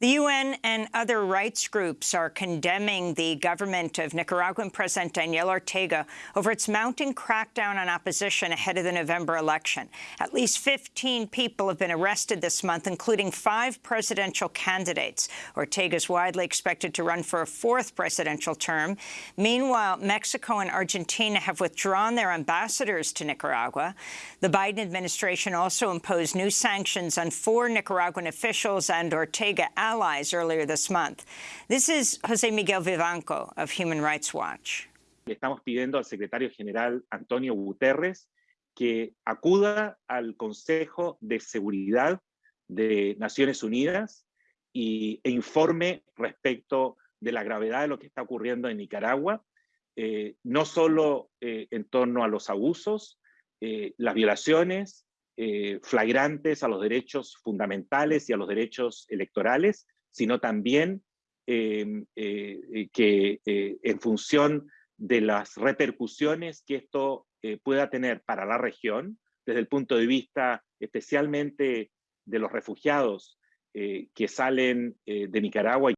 The UN and other rights groups are condemning the government of Nicaraguan President Daniel Ortega over its mounting crackdown on opposition ahead of the November election. At least 15 people have been arrested this month, including five presidential candidates. Ortega is widely expected to run for a fourth presidential term. Meanwhile, Mexico and Argentina have withdrawn their ambassadors to Nicaragua. The Biden administration also imposed new sanctions on four Nicaraguan officials and Ortega allies earlier this month. This is José Miguel Vivanco of Human Rights Watch. Le estamos pidiendo al secretario general Antonio Guterres que acuda al Consejo de Seguridad de Naciones Unidas y, e informe respecto de la gravedad de lo que está ocurriendo en Nicaragua, eh, no solo eh, en torno a los abusos, eh, las violaciones, eh, flagrantes a los derechos fundamentales y a los derechos electorales, sino también em, eh, que eh, en función de las repercusiones que esto pueda tener para la región, desde el punto de vista especialmente de los refugiados que salen de Nicaragua